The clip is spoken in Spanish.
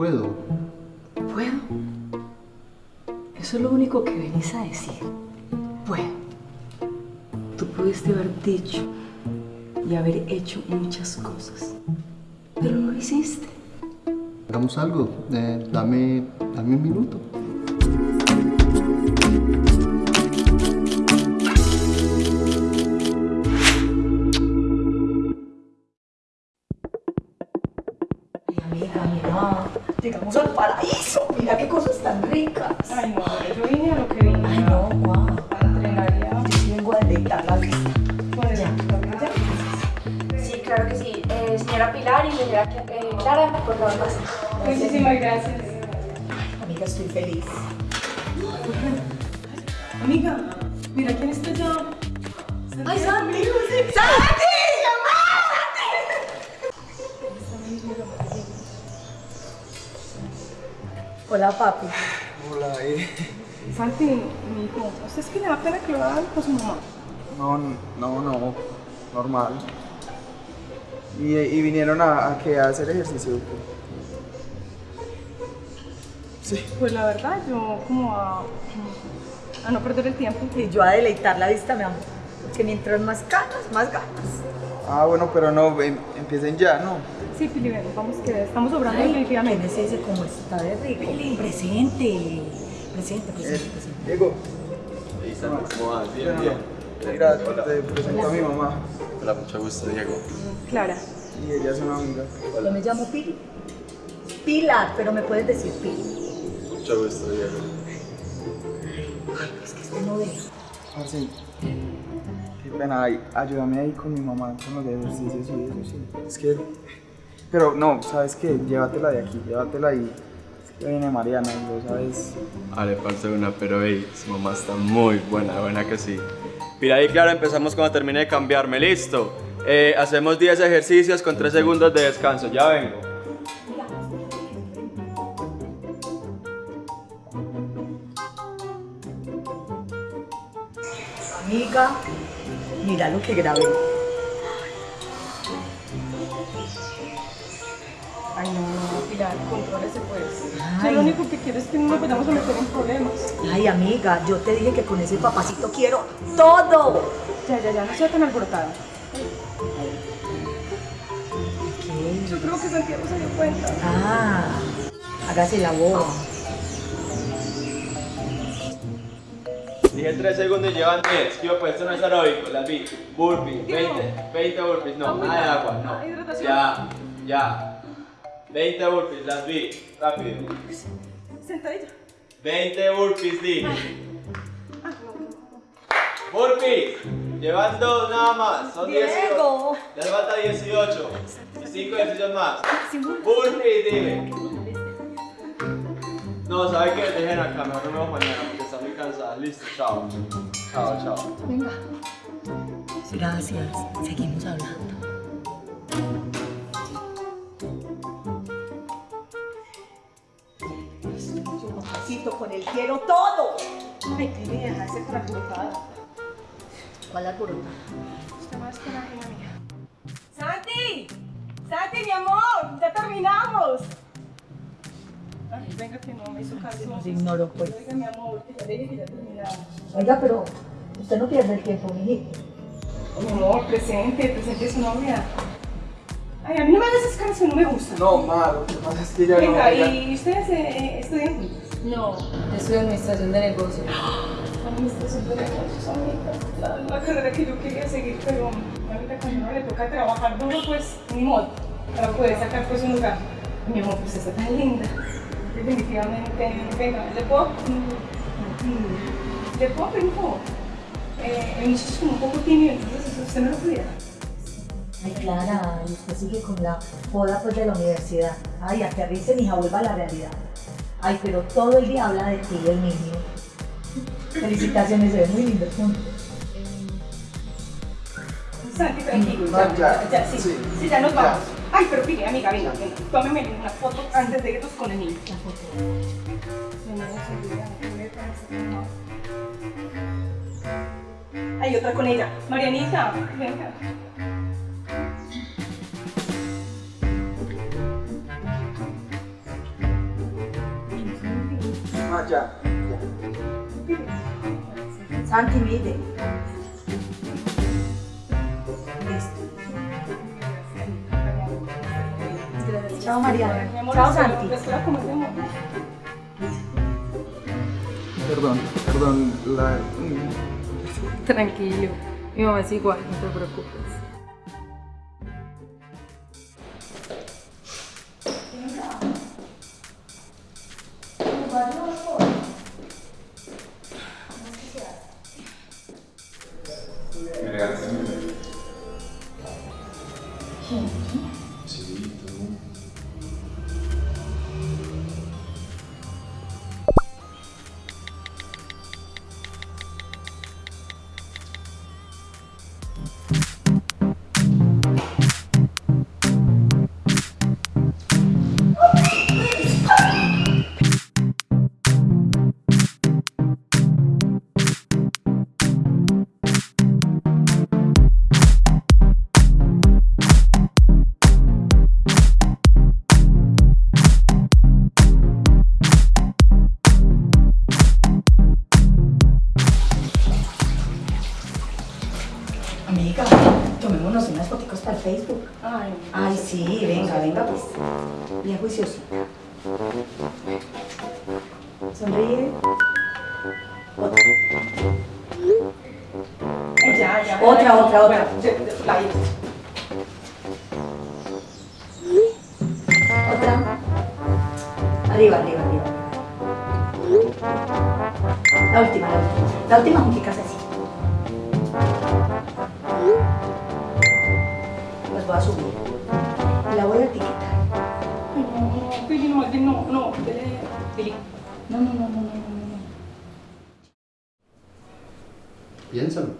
puedo. ¿Puedo? Eso es lo único que venís a decir. Puedo. Tú pudiste haber dicho y haber hecho muchas cosas, pero no lo hiciste. Hagamos algo. Eh, dame, dame un minuto. Amiga, mira, llegamos al paraíso. Mira qué cosas tan ricas. Ay, no, yo vine a lo que vine. Ay, no, guau. A entrenar ya. Yo vengo a deleitar la vista. Pues, Ya. ¿ya? Sí, claro que sí. Eh, señora Pilar y señora eh, Clara, por favor, pasen. Muchísimas gracias. Amiga, estoy feliz. Amiga, mira quién está allá. ¡Ay, Santi! Hola, papi. Hola, eh. Santi, mi hijo, ¿usted es que le da pena que lo hagan con su mamá? No, no, no, normal. ¿Y, y vinieron a, a, qué? a hacer ejercicio? Sí. Pues la verdad, yo como a, a no perder el tiempo. Y yo a deleitar la vista, mi amor. Porque mientras más ganas, más ganas. Ah, bueno, pero no, em- empiecen ya, ¿no? Sí, Pili, ven, vamos que estamos sobrando ¿Quién definitivamente. es ese como está de rico? Presente. Presente, presente, Eh, presente. Diego. ¿Cómo vas? Bien, Bueno, bien. Gracias, te presento a mi mamá. Hola, mucho gusto, Diego. Clara. Y ella es una amiga. Yo me llamo Pili. Pilar, pero me puedes decir Pili. Mucho gusto, Diego. Es que este no deja. Parce, qué pena, ay, ayúdame ahí con mi mamá con los ejercicios y eso, sí. Es que, pero no, ¿sabes qué? Llévatela de aquí, llévatela y es que viene Mariana sabes. Ah, le falta una, pero hey, su mamá está muy buena, buena que sí. Mira ahí, claro, empezamos cuando termine de cambiarme, listo. Eh, hacemos 10 ejercicios con 3 segundos de descanso, ya vengo. Amiga, mira lo que grabé. Lo único que no nos vayamos a meter en problemas. Ay, amiga, yo te dije que con ese papacito quiero todo. Ya, ya, ya, no sea tan alborotada. ¿Qué? Yo creo que Santiago se dio cuenta. Ah, hágase la voz. Dije 3 segundos y llevan 10. Yo, pues esto no es aeróbico, las vi. Burpees, 20, 20 burpees, no, nada de agua, no. Hidratación. Ya, ya. 20 burpees, las vi. Rápido. Sentadilla. 20 burpees, di. Ah, no. Burpees. Llevan dos nada más. Son 18. Diego. Ya le falta 18. Y 5 ejercicios más. Burpees, dime. No, ¿sabe qué? Dejen acá, mejor no me voy mañana porque está muy cansada. Listo, chao. Chao, chao. Venga. Gracias. Seguimos hablando. Con el quiero todo. Ay, dejarse con la alborotada. ¿Cuál alborota? Usted más que la reina mía. ¡Santi! ¡Santi, mi amor! ¡Ya terminamos! Ay, venga que no me hizo caso. Nos ignoró, pues. Oiga, mi amor, que ya le dije que ya terminamos. Oiga, pero usted no pierde el tiempo, mijito. Mi amor, presente, presente su novia. Ay, a mí no me hagas esas caras que no me gustan. No, ma, lo que pasa es que ella no. Venga, ¿y ustedes eh, estudian juntos? No, yo estudio administración de negocios. Administración de negocios, amiga. La, la carrera que yo quería seguir, pero ahorita cuando uno le toca trabajar duro, pues ni modo, para poder sacar pues un lugar. Mi amor, pues está tan linda. Definitivamente, venga, ¿le puedo? ¿Le puedo pedir un favor? Eh, el muchacho es como un poco tímido, entonces usted no lo pudiera. Ay, Clara, y usted sigue con la joda pues de la universidad. Ay, aterrice, mija, vuelva a la realidad. Ay, pero todo el día habla de ti, el niño. Felicitaciones, se ve muy lindo juntos. Santi, tranquilo, Ya, ya, ya, sí, sí, sí, ya nos ya. vamos. Ay, pero pide, amiga, venga, venga, tómeme una foto antes de irnos con el niño. La foto. Hay otra con ella. Marianita, venga. Ya. Santi, mire. Listo. Chao, amor, Chao, Santi. Perdón, perdón. La... Tranquilo. Mi mamá es igual, no te preocupes. Sonríe. Otra. Ya, ya. Otra, otra, otra. bueno. Otra. Arriba, arriba, arriba. La última, la última. La última junticas así. Las voy a subir. No, Pili, no, Pili, no, no, Pili, Pili. No, no, no, no, no, no, no. Piénsalo.